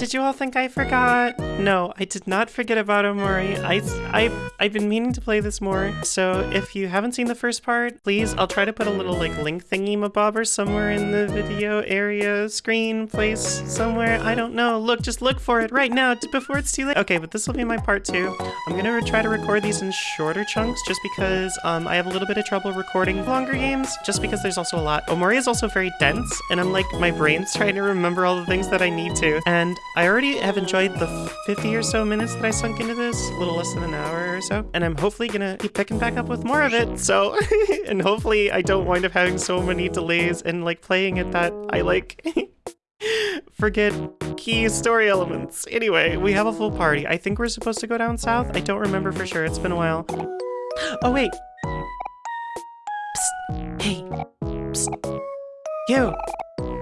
did you all think I forgot? No, I did not forget about Omori. I, I, I've been meaning to play this more, so if you haven't seen the first part, please, I'll try to put a little like link thingy mabobber somewhere in the video area, screen, place, somewhere. I don't know. Look, just look for it right now before it's too late. Okay, but this will be my part two. I'm gonna try to record these in shorter chunks just because um, I have a little bit of trouble recording longer games, just because there's also a lot. Omori is also very dense, and I'm like, my brain's trying to remember all the things that I need to. And I already have enjoyed the 50 or so minutes that I sunk into this, a little less than an hour or so. And I'm hopefully gonna keep picking back up with more of it, so, and hopefully I don't wind up having so many delays and like playing it that I like forget key story elements. Anyway, we have a full party. I think we're supposed to go down south. I don't remember for sure. It's been a while. Oh, wait. Psst. Hey. Psst. You.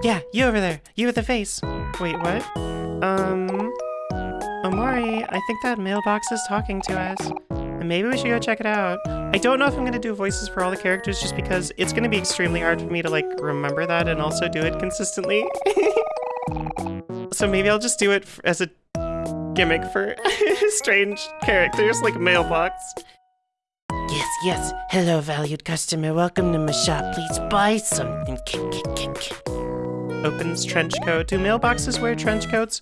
Yeah, you over there. You with the face. Wait, what? Um... Omori, I think that mailbox is talking to us. And maybe we should go check it out. I don't know if I'm going to do voices for all the characters just because it's going to be extremely hard for me to like remember that and also do it consistently. so maybe I'll just do it as a gimmick for strange characters like mailbox. Yes, yes. Hello, valued customer. Welcome to my shop. Please buy something. Kick, kick, kick, kick. Opens trench coat. Do mailboxes wear trench coats?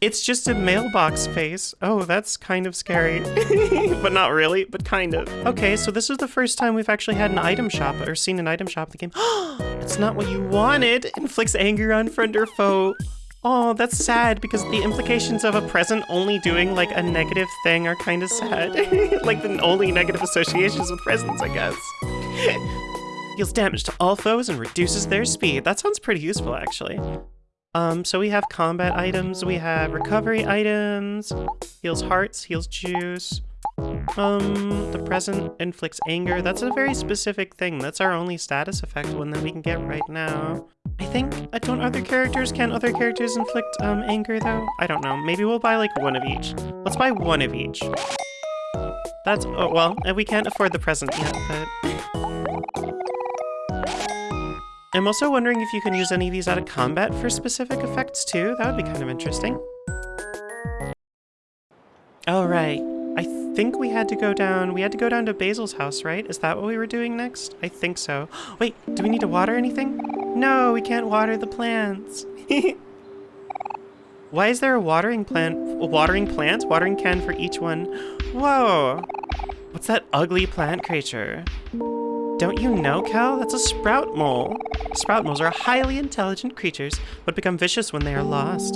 It's just a mailbox face. Oh, that's kind of scary. but not really, but kind of. Okay, so this is the first time we've actually had an item shop or seen an item shop in the game. It's not what you wanted. Inflicts anger on friend or foe. Oh, that's sad because the implications of a present only doing like a negative thing are kind of sad. like the only negative associations with presents, I guess. Deals damage to all foes and reduces their speed. That sounds pretty useful, actually. Um, so we have combat items, we have recovery items, heals hearts, heals juice. Um, the present inflicts anger. That's a very specific thing. That's our only status effect one that we can get right now. I think, I don't other characters, can other characters inflict um, anger though? I don't know. Maybe we'll buy like one of each. Let's buy one of each. That's, oh, well, we can't afford the present yet, but... I'm also wondering if you can use any of these out of combat for specific effects too. That would be kind of interesting. All right. I think we had to go down, we had to go down to Basil's house, right? Is that what we were doing next? I think so. Wait, do we need to water anything? No, we can't water the plants. Why is there a watering plant, a watering plant, watering can for each one? Whoa, what's that ugly plant creature? Don't you know, Kel? That's a sprout mole. Sprout moles are highly intelligent creatures, but become vicious when they are lost.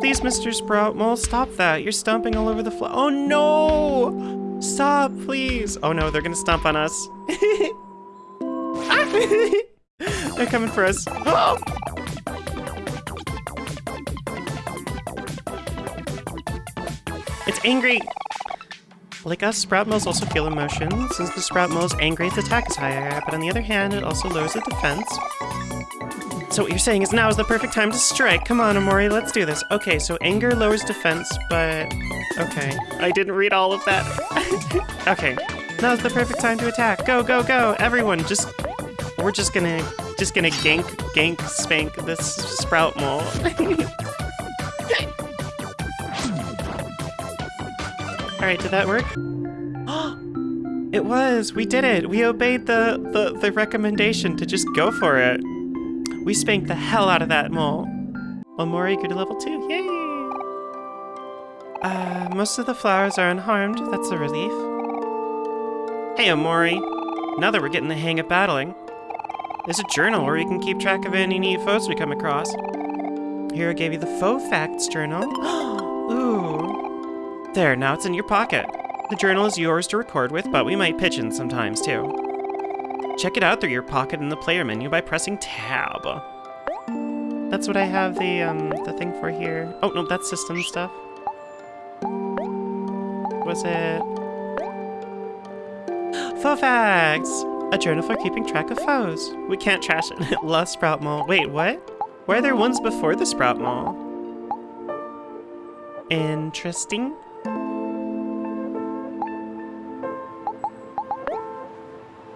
Please, Mr. Sprout Mole, stop that. You're stomping all over the floor. Oh no! Stop, please. Oh no, they're gonna stomp on us. they're coming for us. It's angry! Like us, Sprout Moles also feel emotion. Since the Sprout Mole's angry, its attack is higher, but on the other hand, it also lowers the defense. So what you're saying is now is the perfect time to strike. Come on, Omori, let's do this. Okay, so anger lowers defense, but... Okay. I didn't read all of that. okay. Now's the perfect time to attack. Go, go, go! Everyone, just... We're just gonna... Just gonna gank, gank, spank this Sprout Mole. Alright, did that work? it was! We did it! We obeyed the, the, the recommendation to just go for it. We spanked the hell out of that mole. Omori grew to level 2. Yay! Uh, most of the flowers are unharmed. That's a relief. Hey, Omori. Now that we're getting the hang of battling, there's a journal where you can keep track of any new foes we come across. Here I gave you the Foe Facts journal. Ooh, there, now it's in your pocket. The journal is yours to record with, but we might pitch in sometimes too. Check it out through your pocket in the player menu by pressing tab. That's what I have the, um, the thing for here. Oh, no, that's system stuff. Was it... Foe Facts! A journal for keeping track of foes. We can't trash it. Love Sprout Mole. Wait, what? Why are there ones before the Sprout Mole? Interesting.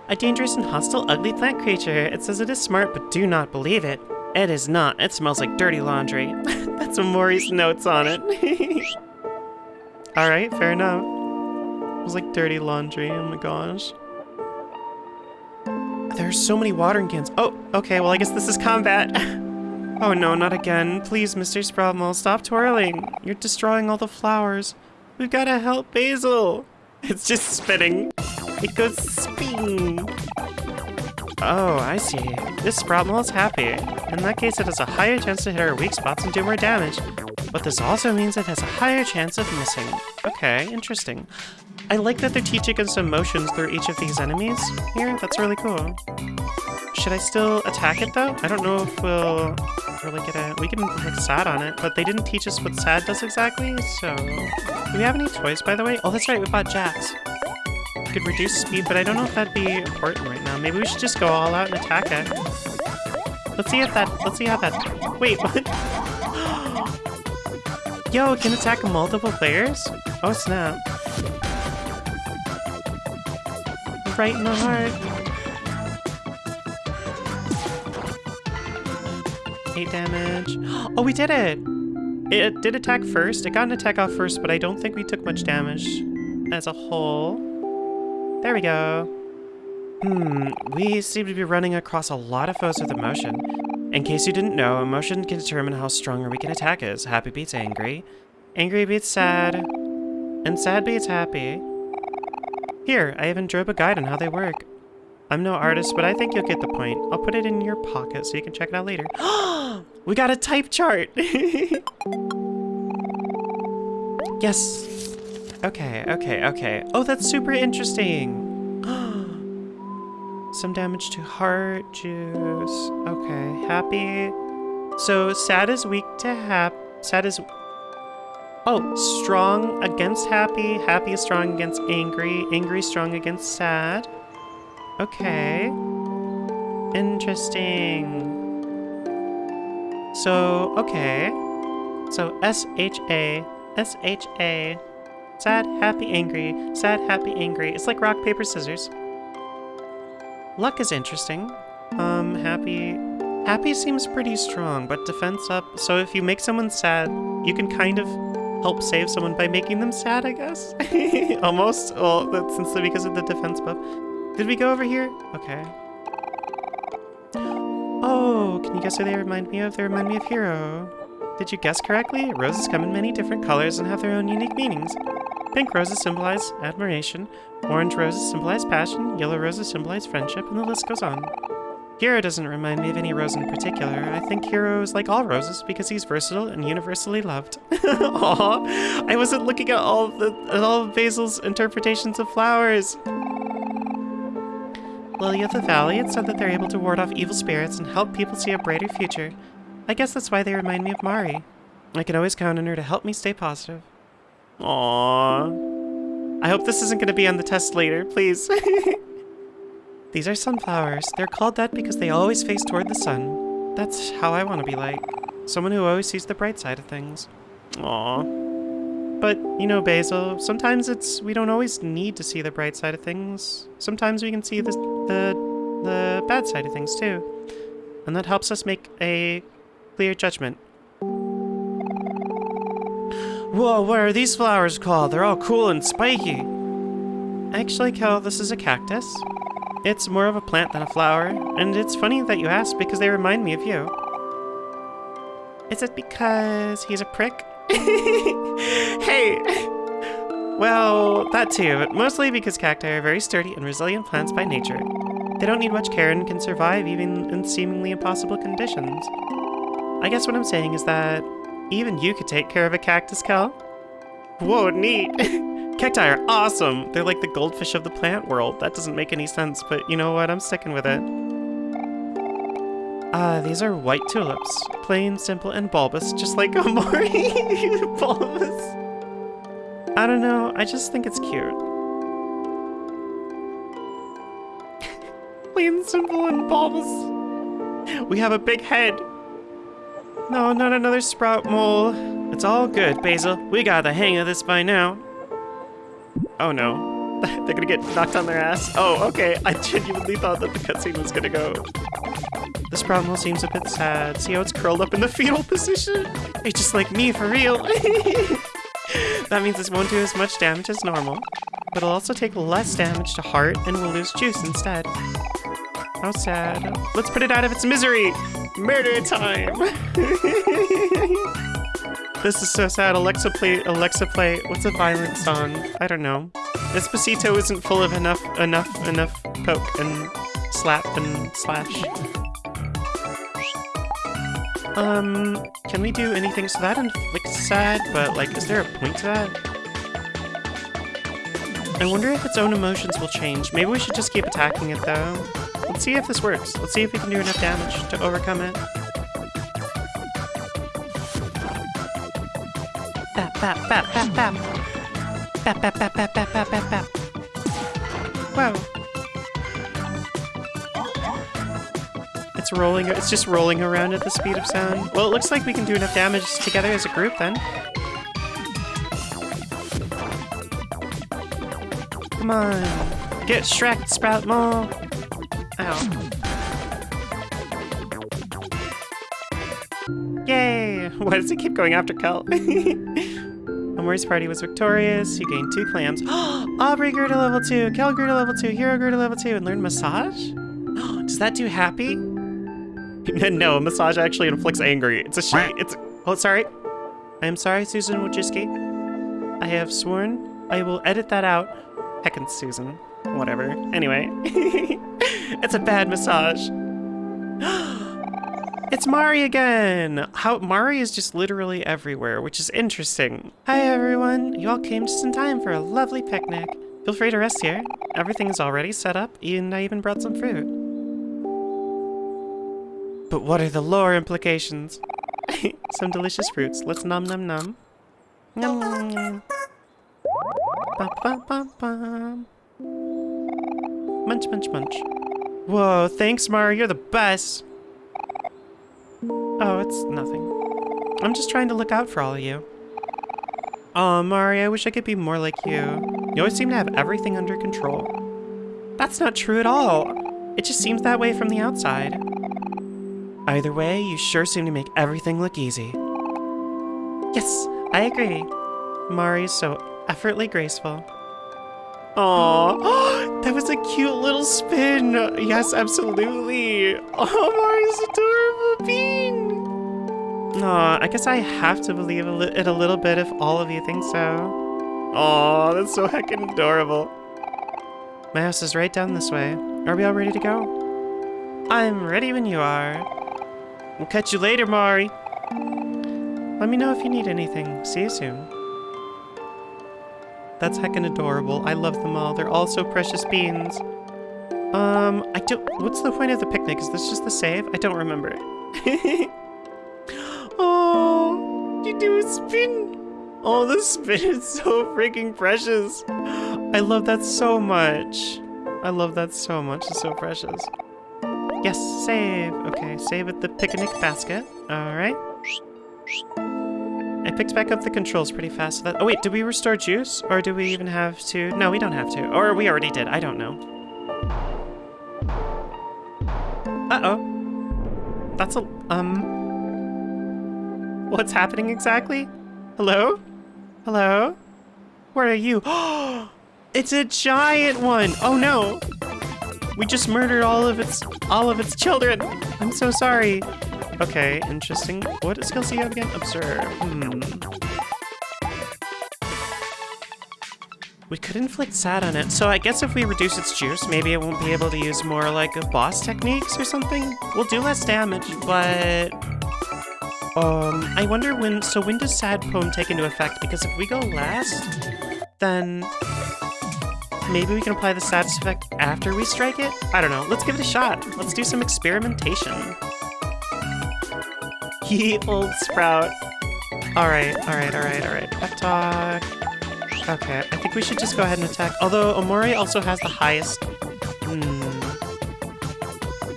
A dangerous and hostile ugly plant creature. It says it is smart, but do not believe it. It is not. It smells like dirty laundry. That's Mori's notes on it. Alright, fair enough. It was like dirty laundry, oh my gosh. There's so many watering cans. Oh, okay, well I guess this is combat. oh no, not again. Please, Mr. Sproutmole, stop twirling. You're destroying all the flowers. We've gotta help Basil. It's just spitting. It goes sping. Oh, I see. This Sproutmole is happy. In that case, it has a higher chance to hit our weak spots and do more damage. But this also means it has a higher chance of missing. Okay, interesting. I like that they're teaching us emotions through each of these enemies here. That's really cool. Should I still attack it though? I don't know if we'll really get a... We can put sad on it, but they didn't teach us what sad does exactly, so... Do we have any toys, by the way? Oh, that's right, we bought Jacks. Could reduce speed, but I don't know if that'd be important right now. Maybe we should just go all out and attack it. Let's see if that... Let's see how that... Wait, what? Yo, it can attack multiple players? Oh, snap. Right in the heart. Eight damage. Oh, we did it! It did attack first. It got an attack off first, but I don't think we took much damage as a whole. There we go. Hmm, we seem to be running across a lot of foes with emotion. In case you didn't know, emotion can determine how strong or weak an attack is. Happy beats angry. Angry beats sad. And sad beats happy. Here, I even drew up a guide on how they work. I'm no artist, but I think you'll get the point. I'll put it in your pocket so you can check it out later. we got a type chart! yes. Okay, okay, okay. Oh, that's super interesting. Some damage to heart juice. Okay, happy. So sad is weak to hap. Sad is. Oh, strong against happy. Happy is strong against angry. Angry strong against sad. Okay. Interesting. So, okay. So S H A S H A. Sad, happy, angry. Sad, happy, angry. It's like rock, paper, scissors. Luck is interesting. Um, happy... Happy seems pretty strong, but defense up. So if you make someone sad, you can kind of help save someone by making them sad, I guess? Almost. Well, that's since because of the defense buff. Did we go over here? Okay. Oh, can you guess who they remind me of? They remind me of Hero. Did you guess correctly? Roses come in many different colors and have their own unique meanings. Pink roses symbolize admiration, orange roses symbolize passion, yellow roses symbolize friendship, and the list goes on. Hero doesn't remind me of any rose in particular. I think Hero is like all roses because he's versatile and universally loved. Aww, I wasn't looking at all the at all of Basil's interpretations of flowers. Lily of the Valley, it said that they're able to ward off evil spirits and help people see a brighter future. I guess that's why they remind me of Mari. I can always count on her to help me stay positive. Aww. I hope this isn't going to be on the test later, please. These are sunflowers. They're called that because they always face toward the sun. That's how I want to be like. Someone who always sees the bright side of things. Aww. But, you know, Basil, sometimes it's... we don't always need to see the bright side of things. Sometimes we can see the, the, the bad side of things, too. And that helps us make a clear judgment. Whoa, what are these flowers called? They're all cool and spiky. Actually, Kel, this is a cactus. It's more of a plant than a flower, and it's funny that you ask because they remind me of you. Is it because he's a prick? hey! Well, that too, but mostly because cacti are very sturdy and resilient plants by nature. They don't need much care and can survive even in seemingly impossible conditions. I guess what I'm saying is that even you could take care of a cactus, Kel. Whoa, neat! Cacti are awesome! They're like the goldfish of the plant world. That doesn't make any sense, but you know what? I'm sticking with it. Ah, uh, these are white tulips. Plain, simple, and bulbous, just like Omori. bulbous. I don't know, I just think it's cute. Plain, simple, and bulbous. We have a big head. No, not another sprout mole. It's all good, Basil. We got the hang of this by now. Oh no. They're gonna get knocked on their ass. Oh, okay. I genuinely thought that the cutscene was gonna go. This problem seems a bit sad. See how it's curled up in the fetal position? It's just like me, for real. that means this won't do as much damage as normal. But it'll also take less damage to heart and will lose juice instead. How sad. Let's put it out of its misery! Murder time! this is so sad. Alexa play Alexa play what's a violent song? I don't know. Despacito isn't full of enough enough enough poke and slap and slash. Um, can we do anything? So that inflicts sad, but like, is there a point to that? I wonder if its own emotions will change. Maybe we should just keep attacking it though. Let's see if this works. Let's see if we can do enough damage to overcome it. Bap, bap, bap, bap, bap. Bap, bap, bap, bap, bap, bap, bap, bap. Wow. It's rolling, it's just rolling around at the speed of sound. Well, it looks like we can do enough damage together as a group then. Come on. Get Shrek, Sprout Mole. Yay! Why does it keep going after Kel? Omori's party was victorious. You gained two clams. Aubrey grew to level 2, Kel grew to level 2, Hero grew to level 2, and learned massage? Does that do happy? no, massage actually inflicts angry. It's a she. It's. Oh, sorry. I am sorry, Susan Wojcicki. I have sworn I will edit that out. Heckin' Susan. Whatever. Anyway. it's a bad massage. it's Mari again! How Mari is just literally everywhere, which is interesting. Hi everyone! You all came just in time for a lovely picnic. Feel free to rest here. Everything is already set up, and I even brought some fruit. But what are the lore implications? some delicious fruits. Let's num num num. Num num num. Bum, bum, bum, bum. Munch, munch, munch. Whoa, thanks, Mari. You're the best. Oh, it's nothing. I'm just trying to look out for all of you. Aw, oh, Mari, I wish I could be more like you. You always seem to have everything under control. That's not true at all. It just seems that way from the outside. Either way, you sure seem to make everything look easy. Yes, I agree. Mari's so effortlessly graceful. Aww, that was a cute little spin. Yes, absolutely. Oh, Mari's adorable bean. Aw, I guess I have to believe it a little bit if all of you think so. Aw, that's so heckin' adorable. My house is right down this way. Are we all ready to go? I'm ready when you are. We'll catch you later, Mari. Let me know if you need anything. See you soon. That's heckin' adorable. I love them all. They're all so precious beans. Um, I don't... What's the point of the picnic? Is this just the save? I don't remember. oh, you do a spin. Oh, the spin is so freaking precious. I love that so much. I love that so much. It's so precious. Yes, save. Okay, save at the picnic basket. Alright. I picked back up the controls pretty fast. That, oh wait, did we restore juice? Or do we even have to? No, we don't have to. Or we already did. I don't know. Uh-oh. That's a... Um... What's happening exactly? Hello? Hello? Where are you? it's a giant one! Oh no! We just murdered all of its all of its children. I'm so sorry. Okay, interesting. What skills do you have again? Observe. Hmm. We could inflict sad on it, so I guess if we reduce its juice, maybe it won't be able to use more like a boss techniques or something? We'll do less damage, but... Um, I wonder when... So when does sad poem take into effect? Because if we go last, then Maybe we can apply the status effect after we strike it? I don't know. Let's give it a shot. Let's do some experimentation. Ye old sprout. Alright, alright, alright, alright. Pep talk. Okay, I think we should just go ahead and attack. Although Omori also has the highest... Hmm.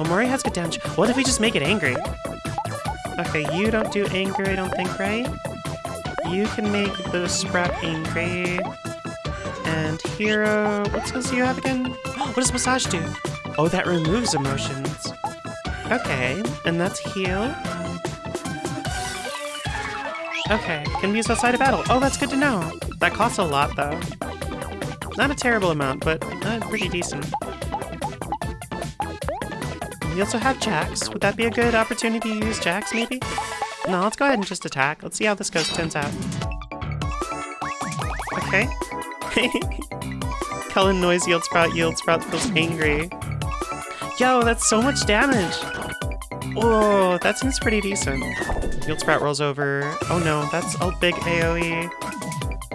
Omori has good damage. What if we just make it angry? Okay, you don't do anger, I don't think, right? You can make the sprout angry. And Hero, what skills do you have again? What does Massage do? Oh, that removes emotions. Okay, and that's Heal. Okay, can be used outside of battle. Oh, that's good to know. That costs a lot, though. Not a terrible amount, but uh, pretty decent. We also have Jacks. Would that be a good opportunity to use Jacks, maybe? No, let's go ahead and just attack. Let's see how this goes, turns out. Okay. Cullen Noise Yield Sprout Yield Sprout feels angry. Yo, that's so much damage! Oh, that seems pretty decent. Yield Sprout rolls over. Oh no, that's a big AoE.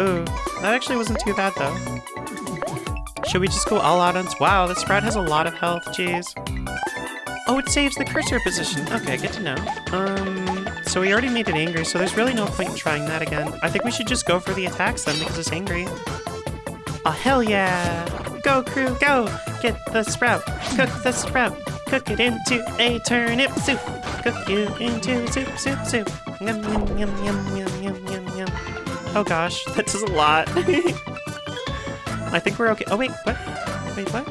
Ooh, that actually wasn't too bad though. Should we just go all out on... Wow, this Sprout has a lot of health, jeez. Oh, it saves the cursor position. Okay, good to know. Um, so we already made it angry, so there's really no point in trying that again. I think we should just go for the attacks then, because it's angry. Oh, hell yeah! Go, crew, go! Get the sprout! Cook the sprout! Cook it into a turnip soup! Cook you into soup, soup, soup! Yum, yum, yum, yum, yum, yum, yum, yum. Oh gosh, that does a lot. I think we're okay. Oh, wait, what? Wait, what?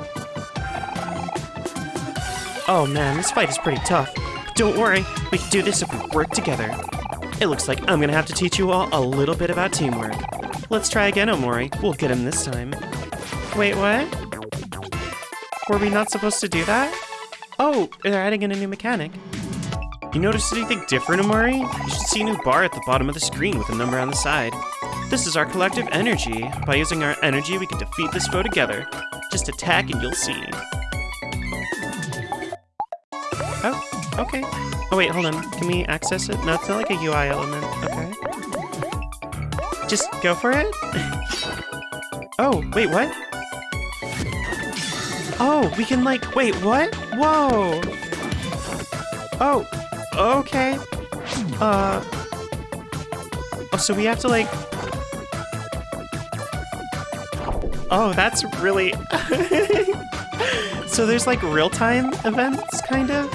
Oh man, this fight is pretty tough. Don't worry, we can do this if we work together. It looks like I'm gonna have to teach you all a little bit about teamwork. Let's try again, Omori. We'll get him this time. Wait, what? Were we not supposed to do that? Oh, they're adding in a new mechanic. You noticed anything different, Omori? You should see a new bar at the bottom of the screen with a number on the side. This is our collective energy. By using our energy, we can defeat this foe together. Just attack and you'll see. Oh, okay. Oh wait, hold on. Can we access it? No, it's not like a UI element. Okay. Just go for it? oh, wait, what? Oh, we can like, wait, what? Whoa! Oh, okay. Uh, oh, so we have to like, oh, that's really, so there's like real-time events, kind of?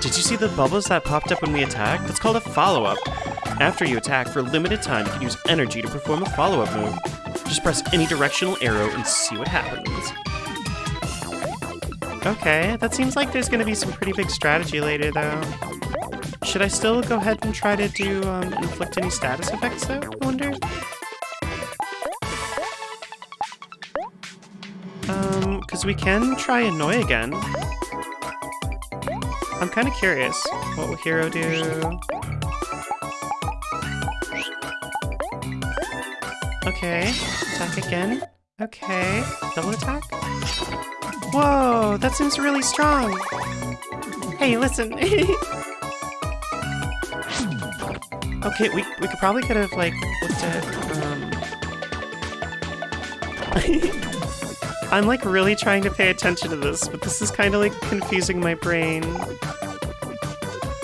Did you see the bubbles that popped up when we attacked? That's called a follow-up. After you attack, for a limited time, you can use energy to perform a follow-up move. Just press any directional arrow and see what happens. Okay, that seems like there's gonna be some pretty big strategy later, though. Should I still go ahead and try to do, um, inflict any status effects, though, I wonder? Um, because we can try Annoy again. I'm kind of curious. What will Hero do? Okay, attack again. Okay, double attack. Whoa, that seems really strong. Hey, listen. okay, we, we could probably could have, like, looked at, um... I'm, like, really trying to pay attention to this, but this is kind of, like, confusing my brain.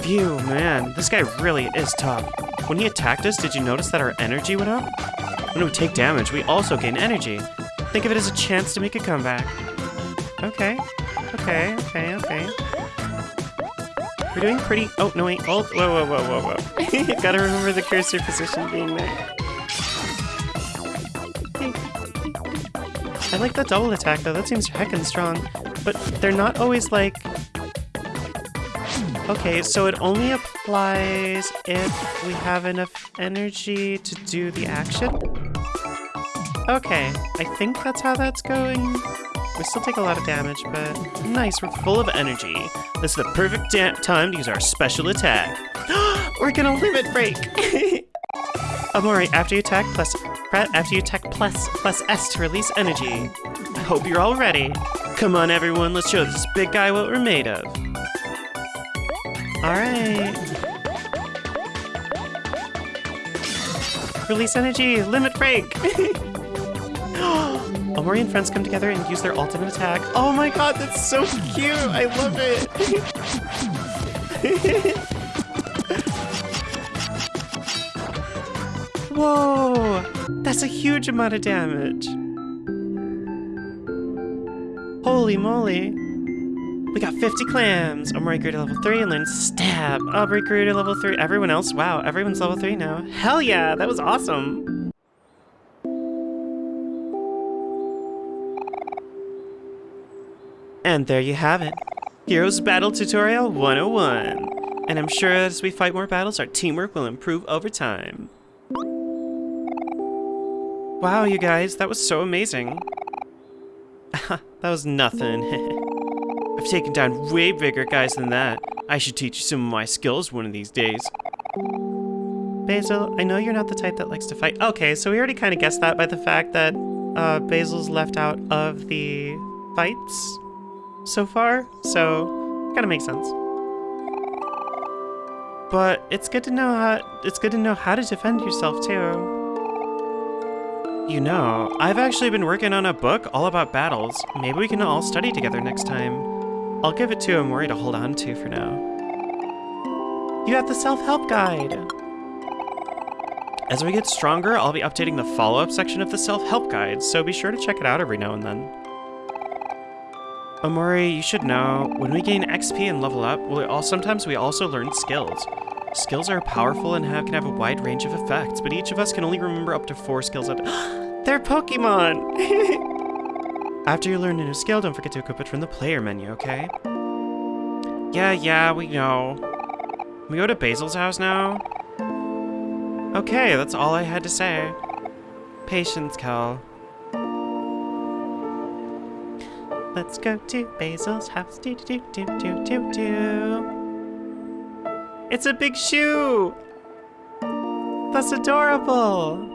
Phew, man, this guy really is tough. When he attacked us, did you notice that our energy went up? When we take damage, we also gain energy. Think of it as a chance to make a comeback. Okay, okay, okay, okay. We're doing pretty- oh, no wait, hold- whoa, whoa, whoa, whoa, whoa. Gotta remember the cursor position being there. I like the double attack though, that seems heckin' strong. But they're not always like... Okay, so it only applies if we have enough energy to do the action? Okay, I think that's how that's going. We still take a lot of damage, but nice, we're full of energy. This is the perfect time to use our special attack. we're gonna limit break! Omori, after you attack, plus after you attack plus plus S to release energy. I hope you're all ready. Come on, everyone, let's show this big guy what we're made of. All right. Release energy, limit break. Omori and friends come together and use their ultimate attack. Oh my god, that's so cute! I love it! Whoa! That's a huge amount of damage. Holy moly. We got 50 clams. Omori grew to level 3 and learned stab. Aubrey grew to level 3. Everyone else? Wow, everyone's level 3 now. Hell yeah, that was awesome. And there you have it. Heroes Battle Tutorial 101. And I'm sure as we fight more battles, our teamwork will improve over time. Wow, you guys, that was so amazing. that was nothing. I've taken down way bigger guys than that. I should teach you some of my skills one of these days. Basil, I know you're not the type that likes to fight. Okay, so we already kind of guessed that by the fact that uh, Basil's left out of the fights so far, so kind of makes sense. But it's good to know how it's good to know how to defend yourself too. You know, I've actually been working on a book all about battles. Maybe we can all study together next time. I'll give it to Omori to hold on to for now. You have the self-help guide. As we get stronger, I'll be updating the follow-up section of the self-help guide, so be sure to check it out every now and then. Omori, you should know, when we gain XP and level up, we all, sometimes we also learn skills. Skills are powerful and have, can have a wide range of effects, but each of us can only remember up to four skills at They're Pokemon! After you learn a new skill, don't forget to equip it from the player menu, okay? Yeah, yeah, we know. Can we go to Basil's house now? Okay, that's all I had to say. Patience, Kel. Let's go to Basil's house. Do do do do do do do. It's a big shoe. That's adorable.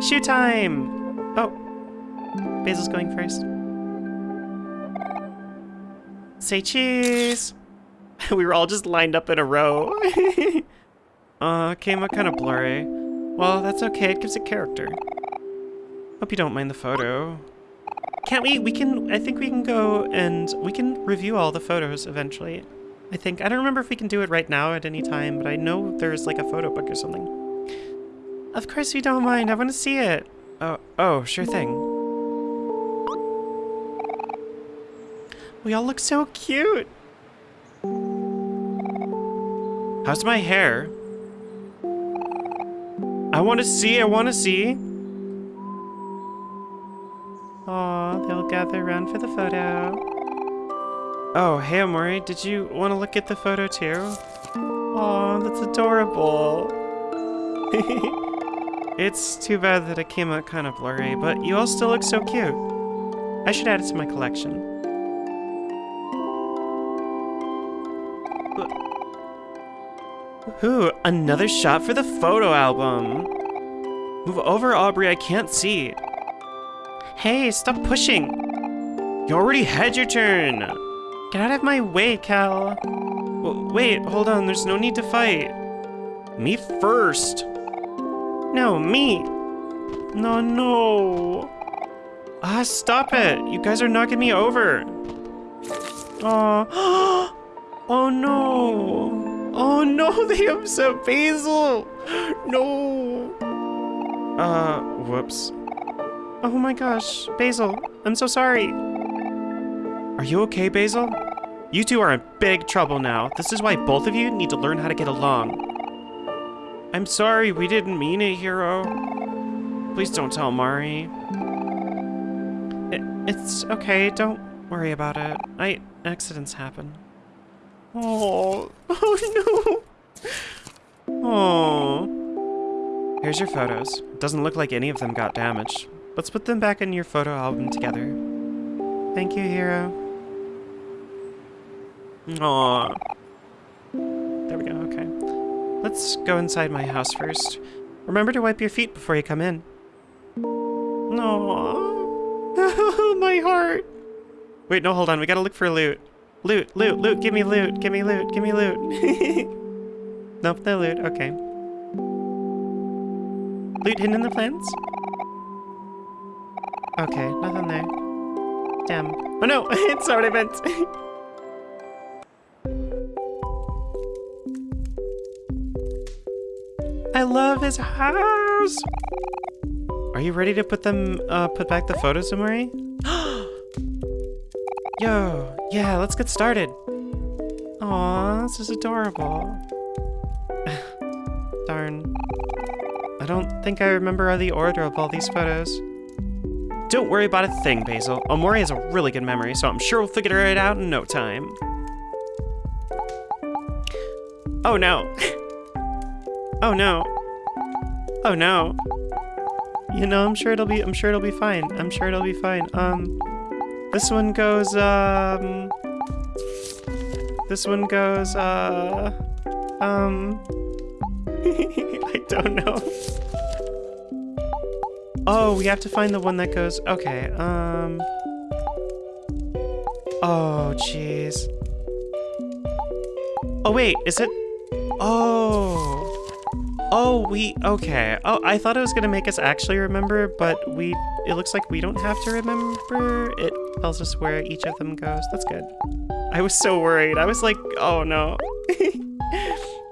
Shoe time. Oh, Basil's going first. Say cheese. we were all just lined up in a row. uh, came out kind of blurry. Well, that's okay. It gives it character. Hope you don't mind the photo. Can't we? We can, I think we can go and we can review all the photos eventually. I think, I don't remember if we can do it right now at any time, but I know there's like a photo book or something. Of course we don't mind, I want to see it. Oh, oh, sure thing. We all look so cute. How's my hair? I want to see, I want to see. Aw, they'll gather around for the photo. Oh, hey Omori, did you want to look at the photo too? Aw, that's adorable. it's too bad that it came out kind of blurry, but you all still look so cute. I should add it to my collection. Ooh, another shot for the photo album. Move over, Aubrey, I can't see. Hey, stop pushing! You already had your turn! Get out of my way, Kel! W wait, hold on, there's no need to fight. Me first! No, me! No, no! Ah, stop it! You guys are knocking me over! Aw. oh no! Oh no, they upset Basil! No! Uh, whoops. Oh my gosh, Basil, I'm so sorry. Are you okay, Basil? You two are in big trouble now. This is why both of you need to learn how to get along. I'm sorry, we didn't mean it, Hero. Please don't tell Mari. It, it's okay, don't worry about it. I accidents happen. Oh, oh no. Oh. Here's your photos. Doesn't look like any of them got damaged. Let's put them back in your photo album together. Thank you, Hero. Aww. There we go, okay. Let's go inside my house first. Remember to wipe your feet before you come in. Aww. my heart. Wait, no, hold on. We gotta look for loot. Loot, loot, loot. Give me loot. Give me loot. Give me loot. nope, no loot. Okay. Loot hidden in the plants? Okay, nothing there. Damn. Oh no, it's already meant. I love his house! Are you ready to put them, uh, put back the photos, Omori? Yo, yeah, let's get started. Aw, this is adorable. Darn. I don't think I remember the order of all these photos. Don't worry about a thing, Basil. Omori has a really good memory, so I'm sure we'll figure it out in no time. Oh no. oh no. Oh no. You know, I'm sure it'll be I'm sure it'll be fine. I'm sure it'll be fine. Um this one goes um This one goes uh um I don't know. Oh, we have to find the one that goes okay, um Oh jeez. Oh wait, is it Oh. Oh, we, okay. Oh, I thought it was gonna make us actually remember, but we, it looks like we don't have to remember. It tells us where each of them goes. That's good. I was so worried. I was like, oh no.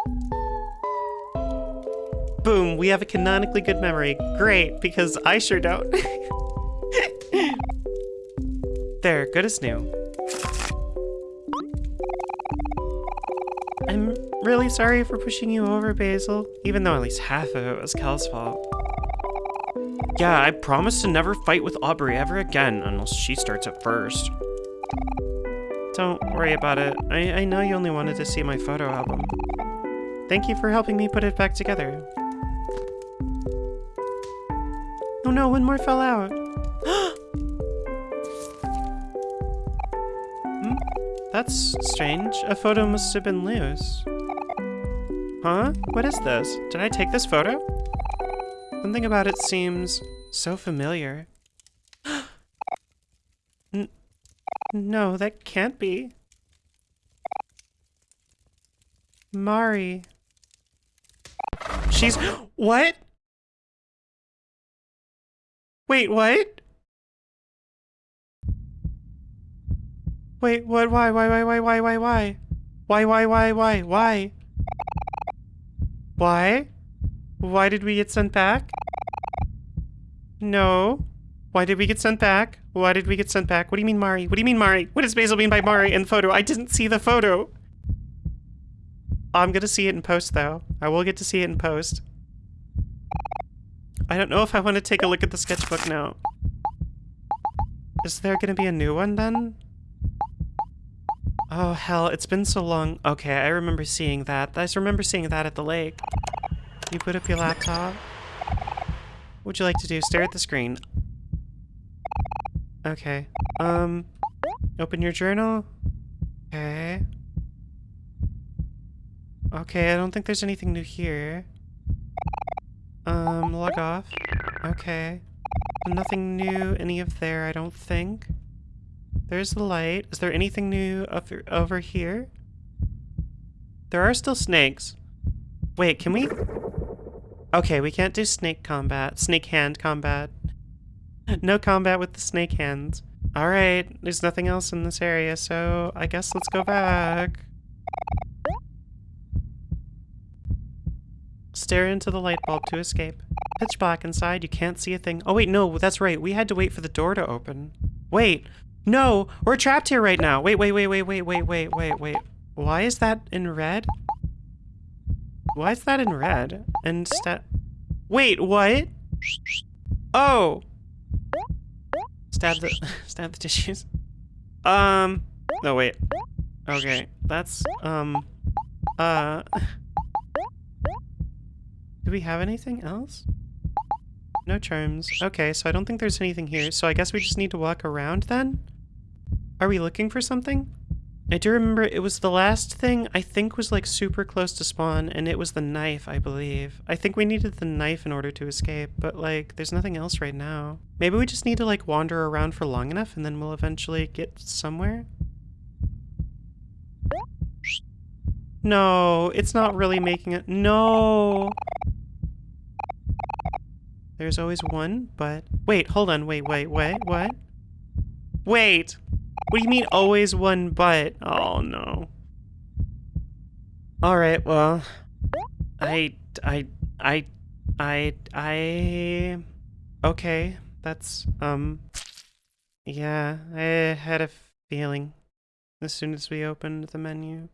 Boom, we have a canonically good memory. Great, because I sure don't. there, good as new. I'm really sorry for pushing you over, Basil, even though at least half of it was Kel's fault. Yeah, I promise to never fight with Aubrey ever again, unless she starts it first. Don't worry about it. I, I know you only wanted to see my photo album. Thank you for helping me put it back together. No, one more fell out. hmm? That's strange. A photo must have been loose. Huh? What is this? Did I take this photo? Something about it seems so familiar. No, that can't be. Mari. She's- What? Wait, what? Wait, what? Why, why, why, why, why, why, why? Why, why, why, why, why? Why? Why did we get sent back? No. Why did we get sent back? Why did we get sent back? What do you mean, Mari? What do you mean, Mari? What does Basil mean by Mari in photo? I didn't see the photo. I'm gonna see it in post, though. I will get to see it in post. I don't know if I want to take a look at the sketchbook now. Is there gonna be a new one, then? Oh, hell, it's been so long. Okay, I remember seeing that. I remember seeing that at the lake. You put up your laptop. What would you like to do? Stare at the screen. Okay. Um, open your journal. Okay. Okay, I don't think there's anything new here. Um, log off. Okay. Nothing new, any of there, I don't think. There's the light. Is there anything new over, over here? There are still snakes. Wait, can we? Okay, we can't do snake combat. Snake hand combat. no combat with the snake hands. Alright, there's nothing else in this area, so I guess let's go back. Stare into the light bulb to escape. Pitch black inside, you can't see a thing. Oh wait, no, that's right. We had to wait for the door to open. Wait, no, we're trapped here right now. Wait, wait, wait, wait, wait, wait, wait, wait, wait. Why is that in red? Why is that in red? Instead... Wait, what? Oh! Stab the... stab the tissues. Um... No, wait. Okay, that's, um... Uh... Do we have anything else? No charms. Okay, so I don't think there's anything here, so I guess we just need to walk around then? Are we looking for something? I do remember it was the last thing I think was like super close to spawn, and it was the knife, I believe. I think we needed the knife in order to escape, but like, there's nothing else right now. Maybe we just need to like wander around for long enough and then we'll eventually get somewhere? No, it's not really making it- No! There's always one, but... Wait, hold on, wait, wait, wait, what? Wait! What do you mean always one but? Oh no. Alright, well... I... I... I... I... I... Okay, that's, um... Yeah, I had a feeling as soon as we opened the menu.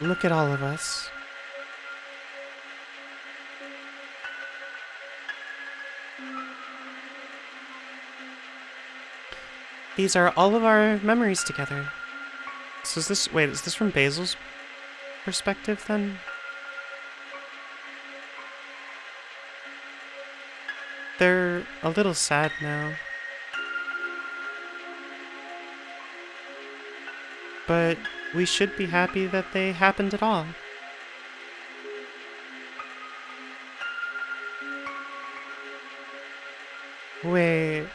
Look at all of us. These are all of our memories together. So is this, wait, is this from Basil's perspective then? They're a little sad now. But we should be happy that they happened at all. Wait.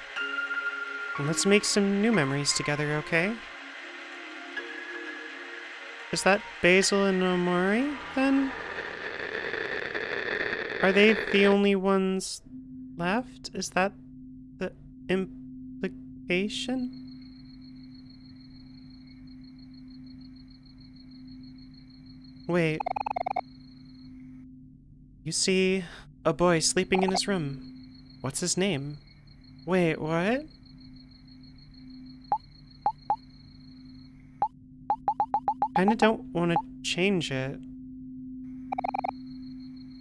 Let's make some new memories together, okay? Is that Basil and Omori, then? Are they the only ones left? Is that the implication? Wait. You see a boy sleeping in his room. What's his name? Wait, what? Kinda don't want to change it.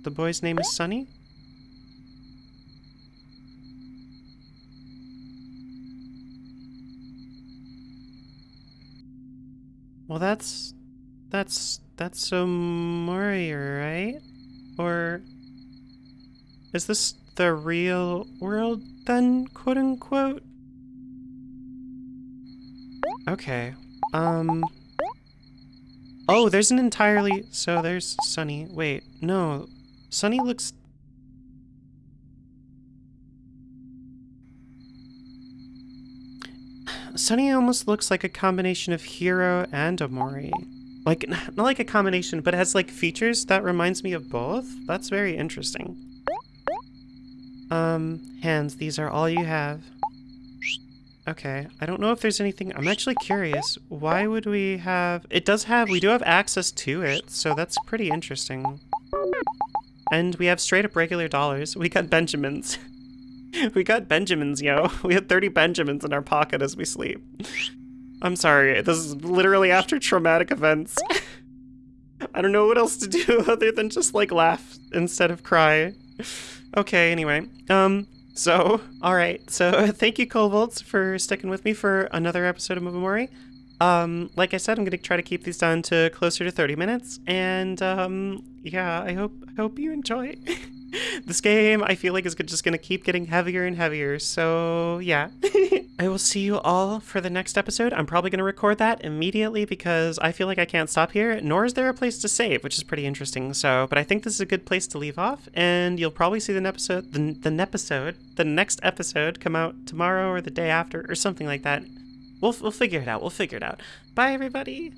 The boy's name is Sunny? Well, that's... That's... That's Omori, right? Or... Is this the real world then, quote-unquote? Okay. Um... Oh, there's an entirely... So there's Sunny. Wait, no. Sunny looks... Sunny almost looks like a combination of Hero and Omori. Like, not like a combination, but it has like features that reminds me of both. That's very interesting. Um, hands, these are all you have. Okay, I don't know if there's anything... I'm actually curious. Why would we have... It does have... We do have access to it, so that's pretty interesting. And we have straight up regular dollars. We got Benjamins. we got Benjamins, yo. We had 30 Benjamins in our pocket as we sleep. I'm sorry, this is literally after traumatic events. I don't know what else to do other than just, like, laugh instead of cry. Okay, anyway. Um, so, alright. So, thank you, Coldvolts, for sticking with me for another episode of Movamori. Um, like I said, I'm gonna try to keep these down to closer to 30 minutes, and, um, yeah, I hope, I hope you enjoy. this game, I feel like, is just gonna keep getting heavier and heavier, so, yeah. I will see you all for the next episode. I'm probably going to record that immediately because I feel like I can't stop here, nor is there a place to save, which is pretty interesting. So, but I think this is a good place to leave off, and you'll probably see the episode, the, the episode, the next episode come out tomorrow or the day after or something like that. We'll, we'll figure it out. We'll figure it out. Bye, everybody.